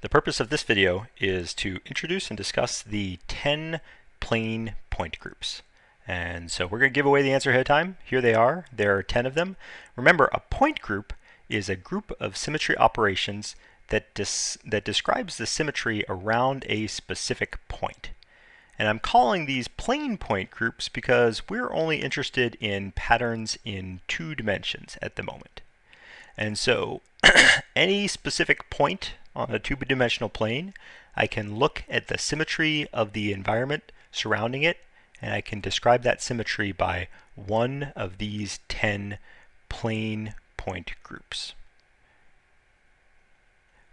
The purpose of this video is to introduce and discuss the 10 plane point groups. And so we're going to give away the answer ahead of time. Here they are. There are 10 of them. Remember, a point group is a group of symmetry operations that, that describes the symmetry around a specific point. And I'm calling these plane point groups because we're only interested in patterns in two dimensions at the moment. And so any specific point on a two-dimensional plane, I can look at the symmetry of the environment surrounding it, and I can describe that symmetry by one of these 10 plane point groups.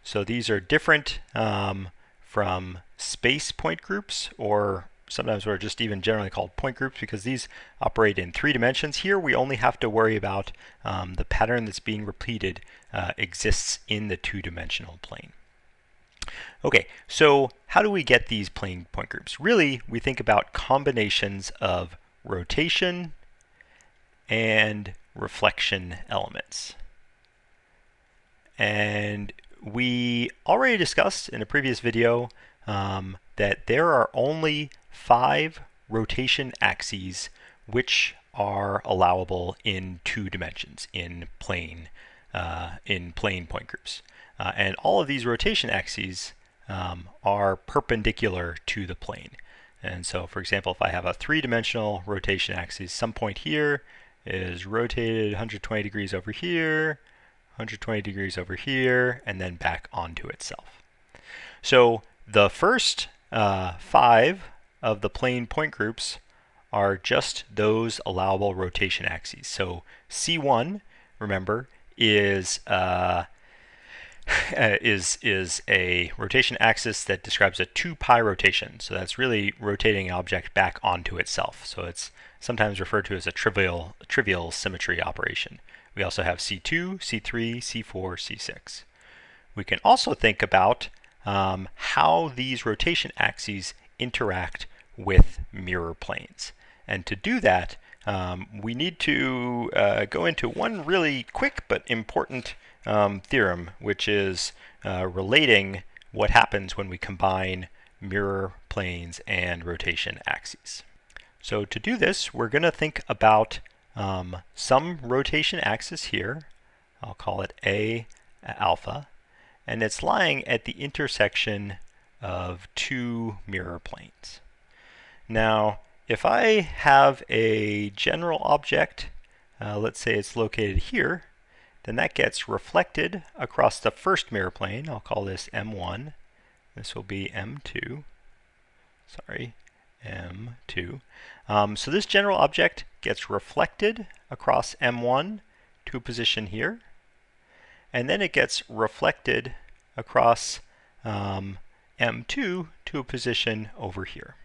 So these are different um, from space point groups or sometimes we're just even generally called point groups because these operate in three dimensions. Here we only have to worry about um, the pattern that's being repeated uh, exists in the two-dimensional plane. Okay, so how do we get these plane point groups? Really, we think about combinations of rotation and reflection elements. And we already discussed in a previous video um, that there are only five rotation axes which are allowable in two dimensions in plane uh, in plane point groups. Uh, and all of these rotation axes um, are perpendicular to the plane. And so, for example, if I have a three-dimensional rotation axis, some point here is rotated 120 degrees over here, 120 degrees over here, and then back onto itself. So the first uh, five of the plane point groups are just those allowable rotation axes. So C1, remember, is uh, is is a rotation axis that describes a 2 pi rotation. So that's really rotating an object back onto itself. So it's sometimes referred to as a trivial trivial symmetry operation. We also have C2, C3, C4, C6. We can also think about um, how these rotation axes interact with mirror planes. And to do that, um, we need to uh, go into one really quick but important um, theorem, which is uh, relating what happens when we combine mirror planes and rotation axes. So to do this, we're going to think about um, some rotation axis here. I'll call it A alpha. And it's lying at the intersection of two mirror planes. Now, if I have a general object, uh, let's say it's located here, then that gets reflected across the first mirror plane. I'll call this M1. This will be M2. Sorry, M2. Um, so this general object gets reflected across M1 to a position here. And then it gets reflected across um, M2 to a position over here.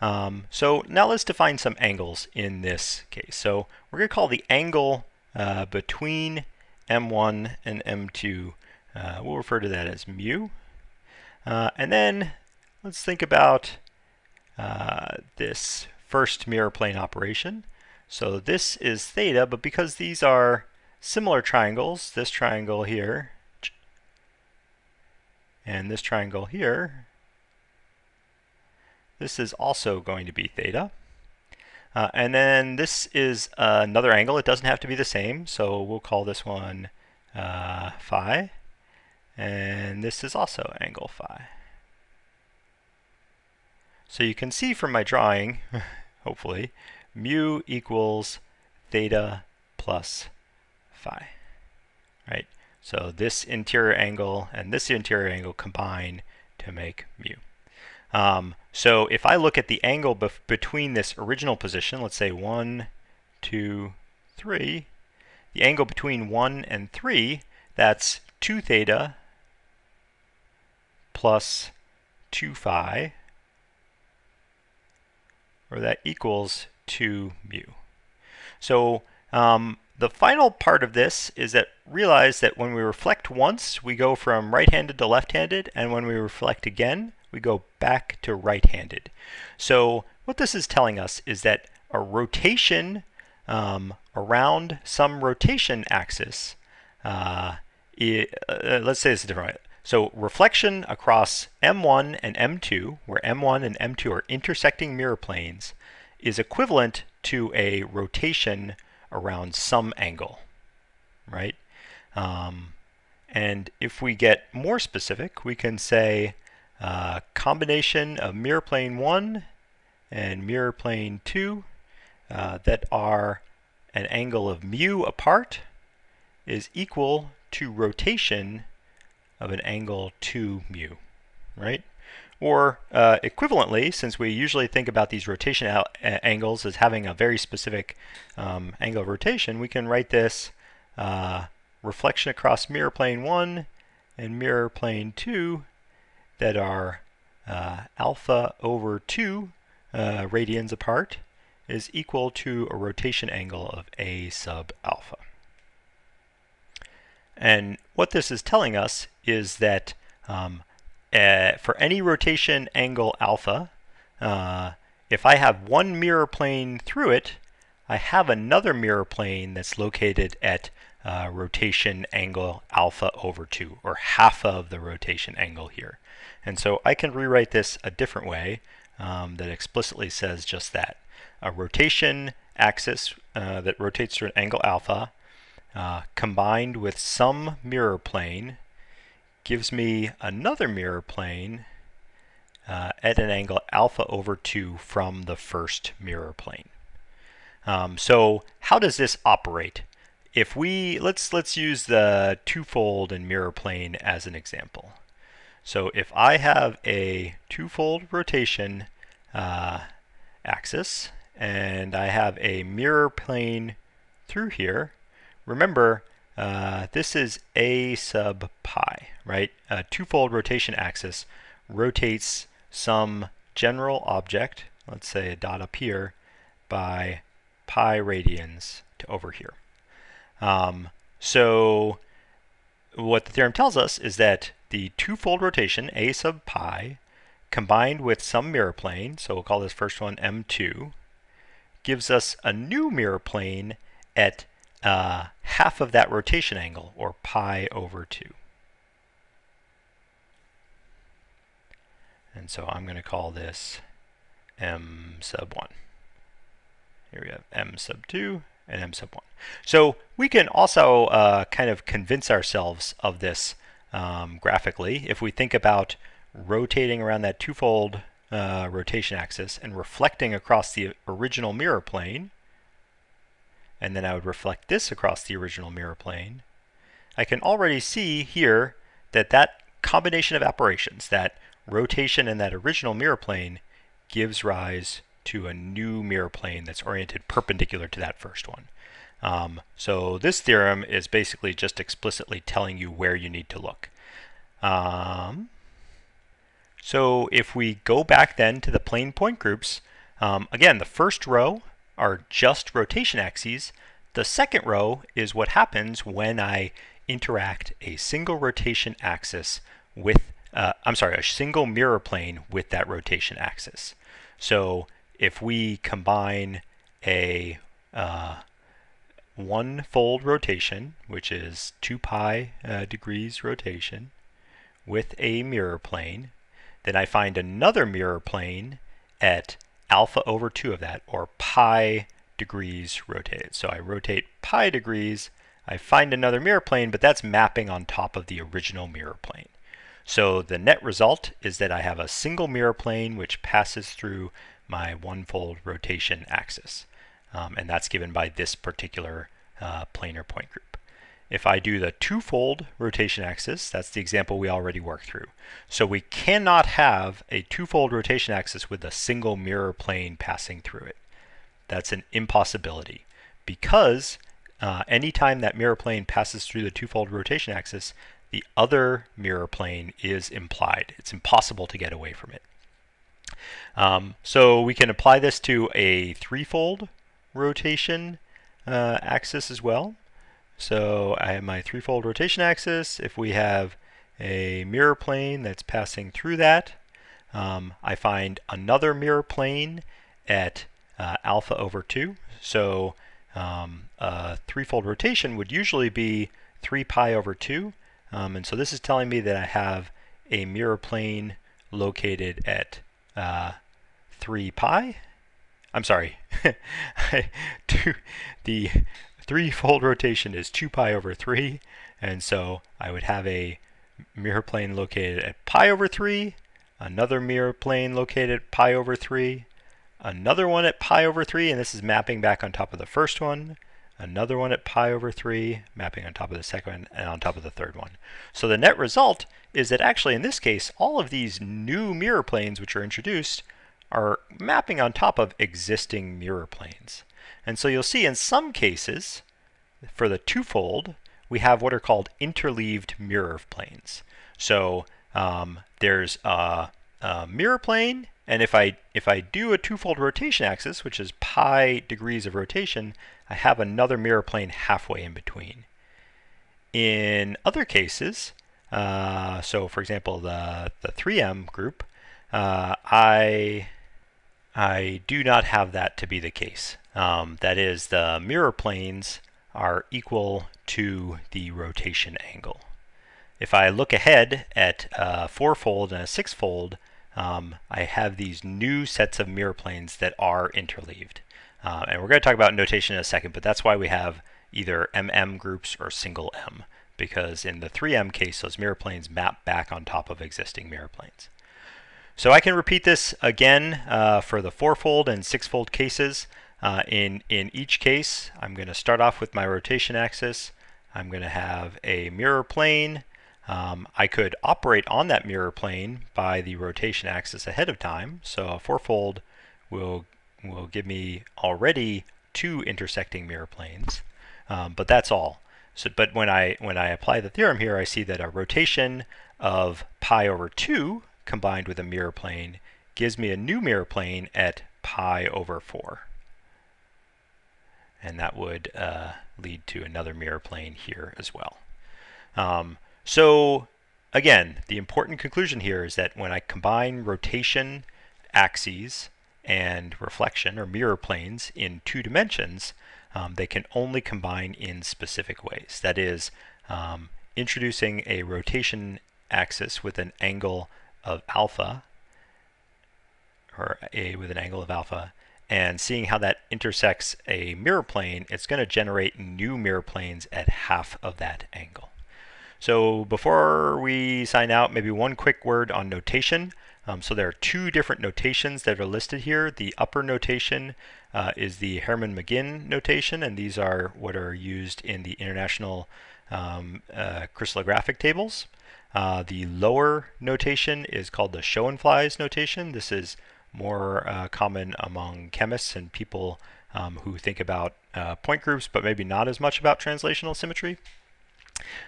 Um, so now let's define some angles in this case. So we're going to call the angle uh, between M1 and M2, uh, we'll refer to that as mu. Uh, and then let's think about uh, this first mirror plane operation. So this is theta, but because these are similar triangles, this triangle here and this triangle here, this is also going to be theta. Uh, and then this is another angle. It doesn't have to be the same, so we'll call this one uh, phi. And this is also angle phi. So you can see from my drawing, hopefully, mu equals theta plus phi. Right? So this interior angle and this interior angle combine to make mu. Um, so if I look at the angle between this original position, let's say 1, 2, 3, the angle between 1 and 3, that's 2 theta plus 2 phi, or that equals 2 mu. So um, the final part of this is that realize that when we reflect once, we go from right-handed to left-handed, and when we reflect again, we go back to right-handed. So what this is telling us is that a rotation um, around some rotation axis, uh, it, uh, let's say this a different way. So reflection across M1 and M2, where M1 and M2 are intersecting mirror planes, is equivalent to a rotation around some angle, right? Um, and if we get more specific, we can say uh, combination of mirror plane 1 and mirror plane 2 uh, that are an angle of mu apart is equal to rotation of an angle 2 mu, right? Or uh, equivalently, since we usually think about these rotation angles as having a very specific um, angle of rotation, we can write this uh, reflection across mirror plane 1 and mirror plane 2 that are uh, alpha over 2 uh, radians apart is equal to a rotation angle of a sub alpha. And what this is telling us is that um, uh, for any rotation angle alpha, uh, if I have one mirror plane through it, I have another mirror plane that's located at uh, rotation angle alpha over 2, or half of the rotation angle here. And so I can rewrite this a different way um, that explicitly says just that. A rotation axis uh, that rotates through an angle alpha uh, combined with some mirror plane gives me another mirror plane uh, at an angle alpha over 2 from the first mirror plane. Um, so how does this operate? If we, let's, let's use the twofold and mirror plane as an example. So if I have a twofold rotation uh, axis and I have a mirror plane through here, remember uh, this is a sub pi, right? A twofold rotation axis rotates some general object, let's say a dot up here, by pi radians to over here. Um, so what the theorem tells us is that the twofold rotation, a sub pi, combined with some mirror plane, so we'll call this first one M2, gives us a new mirror plane at uh, half of that rotation angle, or pi over 2. And so I'm going to call this m sub 1. Here we have m sub 2 and m sub 1. So we can also uh, kind of convince ourselves of this um, graphically if we think about rotating around that twofold uh, rotation axis and reflecting across the original mirror plane and then I would reflect this across the original mirror plane, I can already see here that that combination of operations, that rotation in that original mirror plane, gives rise to a new mirror plane that's oriented perpendicular to that first one. Um, so this theorem is basically just explicitly telling you where you need to look. Um, so if we go back then to the plane point groups, um, again, the first row are just rotation axes. The second row is what happens when I interact a single rotation axis with, uh, I'm sorry, a single mirror plane with that rotation axis. So if we combine a uh, one fold rotation, which is 2 pi uh, degrees rotation, with a mirror plane, then I find another mirror plane at alpha over 2 of that, or pi degrees rotated. So I rotate pi degrees, I find another mirror plane, but that's mapping on top of the original mirror plane. So the net result is that I have a single mirror plane which passes through my one-fold rotation axis. Um, and that's given by this particular uh, planar point group. If I do the twofold rotation axis, that's the example we already worked through. So we cannot have a twofold rotation axis with a single mirror plane passing through it. That's an impossibility because uh, anytime that mirror plane passes through the twofold rotation axis, the other mirror plane is implied. It's impossible to get away from it. Um, so we can apply this to a threefold rotation uh, axis as well. So I have my threefold rotation axis. If we have a mirror plane that's passing through that, um, I find another mirror plane at uh, alpha over 2. So um, a threefold rotation would usually be 3 pi over 2. Um, and so this is telling me that I have a mirror plane located at uh, 3 pi. I'm sorry, two, the three-fold rotation is 2 pi over 3, and so I would have a mirror plane located at pi over 3, another mirror plane located at pi over 3, another one at pi over 3, and this is mapping back on top of the first one, another one at pi over 3, mapping on top of the second one, and on top of the third one. So the net result is that actually in this case, all of these new mirror planes which are introduced are mapping on top of existing mirror planes. And so you'll see in some cases, for the twofold, we have what are called interleaved mirror planes. So um, there's a, a mirror plane and if I, if I do a twofold rotation axis, which is pi degrees of rotation, I have another mirror plane halfway in between. In other cases, uh, so for example, the, the 3M group, uh, I, I do not have that to be the case. Um, that is, the mirror planes are equal to the rotation angle. If I look ahead at a fourfold and a sixfold, um, I have these new sets of mirror planes that are interleaved. Uh, and we're going to talk about notation in a second, but that's why we have either MM groups or single M, because in the 3M case, those mirror planes map back on top of existing mirror planes. So I can repeat this again uh, for the fourfold and sixfold cases. Uh, in, in each case, I'm going to start off with my rotation axis. I'm going to have a mirror plane um, I could operate on that mirror plane by the rotation axis ahead of time. So a fourfold will, will give me already two intersecting mirror planes, um, but that's all. So, but when I, when I apply the theorem here, I see that a rotation of pi over 2 combined with a mirror plane gives me a new mirror plane at pi over 4. And that would uh, lead to another mirror plane here as well. Um, so again, the important conclusion here is that when I combine rotation axes and reflection or mirror planes in two dimensions, um, they can only combine in specific ways. That is, um, introducing a rotation axis with an angle of alpha, or a with an angle of alpha, and seeing how that intersects a mirror plane, it's going to generate new mirror planes at half of that angle. So before we sign out, maybe one quick word on notation. Um, so there are two different notations that are listed here. The upper notation uh, is the Hermann-Mauguin notation, and these are what are used in the international um, uh, crystallographic tables. Uh, the lower notation is called the Schoenflies notation. This is more uh, common among chemists and people um, who think about uh, point groups, but maybe not as much about translational symmetry.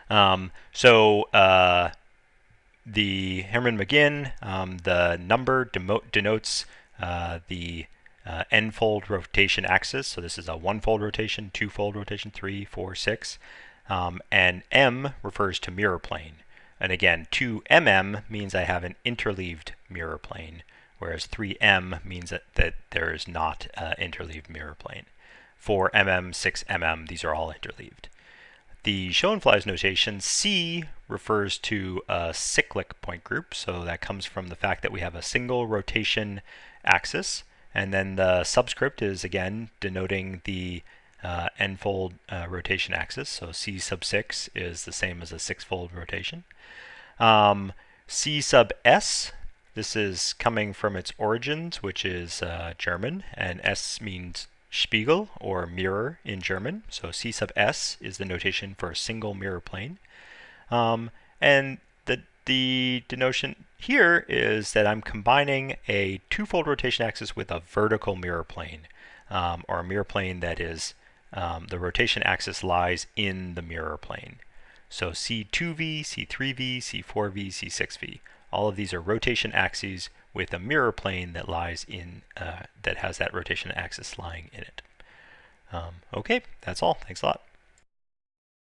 Um, so uh, the Hermann-Mauguin, um, the number denotes uh, the uh, n-fold rotation axis. So this is a one-fold rotation, two-fold rotation, three, four, six. Um, and m refers to mirror plane. And again, 2mm means I have an interleaved mirror plane, whereas 3m means that, that there is not an interleaved mirror plane. 4mm, 6mm, these are all interleaved. The Schoenflies notation, C refers to a cyclic point group, so that comes from the fact that we have a single rotation axis, and then the subscript is again denoting the uh, n-fold uh, rotation axis, so C sub 6 is the same as a six-fold rotation. Um, C sub S, this is coming from its origins, which is uh, German, and S means Spiegel or mirror in German. So C sub S is the notation for a single mirror plane. Um, and the, the denotation here is that I'm combining a twofold rotation axis with a vertical mirror plane um, or a mirror plane that is um, the rotation axis lies in the mirror plane. So C2V, C3V, C4V, C6V. All of these are rotation axes with a mirror plane that lies in, uh, that has that rotation axis lying in it. Um, okay, that's all. Thanks a lot.